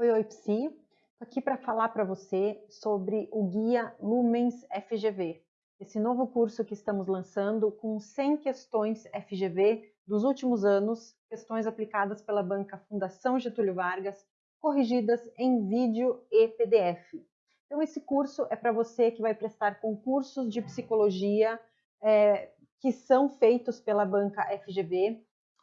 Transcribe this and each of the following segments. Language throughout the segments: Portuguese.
Oi, oi, Psi. Estou aqui para falar para você sobre o Guia Lumens FGV, esse novo curso que estamos lançando com 100 questões FGV dos últimos anos, questões aplicadas pela banca Fundação Getúlio Vargas, corrigidas em vídeo e PDF. Então, esse curso é para você que vai prestar concursos de psicologia é, que são feitos pela banca FGV,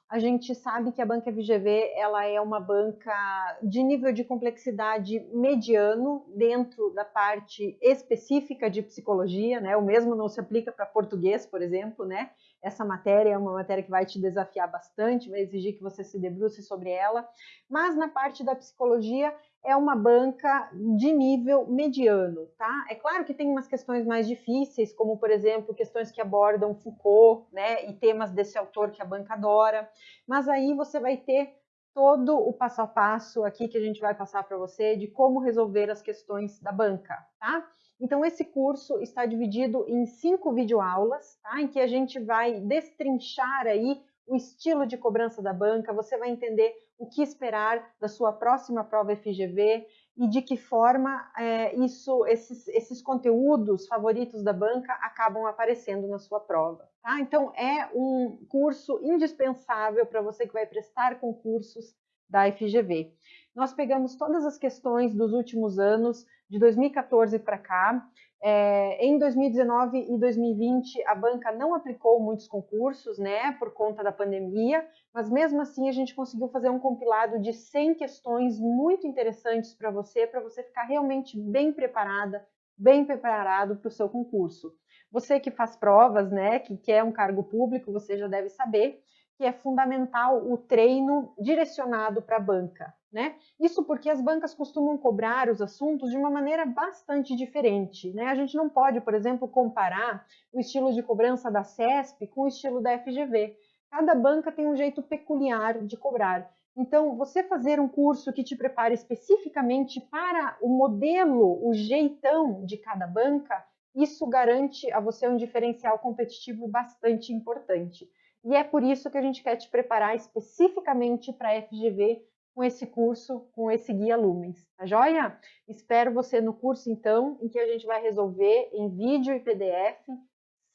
a gente sabe que a banca FGV ela é uma banca de nível de complexidade mediano dentro da parte específica de psicologia, né? O mesmo não se aplica para português, por exemplo, né? Essa matéria é uma matéria que vai te desafiar bastante, vai exigir que você se debruce sobre ela. Mas na parte da psicologia é uma banca de nível mediano, tá? É claro que tem umas questões mais difíceis, como por exemplo, questões que abordam Foucault, né, e temas desse autor que a banca adora, mas aí você vai ter todo o passo a passo aqui que a gente vai passar para você de como resolver as questões da banca, tá? Então esse curso está dividido em cinco videoaulas, tá? Em que a gente vai destrinchar aí o estilo de cobrança da banca, você vai entender o que esperar da sua próxima prova FGV e de que forma é, isso, esses, esses conteúdos favoritos da banca acabam aparecendo na sua prova. Tá? Então, é um curso indispensável para você que vai prestar concursos da FGV. Nós pegamos todas as questões dos últimos anos, de 2014 para cá, é, em 2019 e 2020, a banca não aplicou muitos concursos, né, por conta da pandemia, mas mesmo assim a gente conseguiu fazer um compilado de 100 questões muito interessantes para você, para você ficar realmente bem preparada, bem preparado para o seu concurso. Você que faz provas, né, que quer um cargo público, você já deve saber que é fundamental o treino direcionado para a banca. Né? Isso porque as bancas costumam cobrar os assuntos de uma maneira bastante diferente. Né? A gente não pode, por exemplo, comparar o estilo de cobrança da CESP com o estilo da FGV. Cada banca tem um jeito peculiar de cobrar. Então, você fazer um curso que te prepare especificamente para o modelo, o jeitão de cada banca, isso garante a você um diferencial competitivo bastante importante. E é por isso que a gente quer te preparar especificamente para a FGV com esse curso, com esse guia Lumens, tá joia? Espero você no curso então, em que a gente vai resolver em vídeo e PDF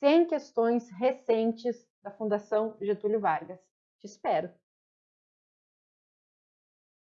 100 questões recentes da Fundação Getúlio Vargas. Te espero!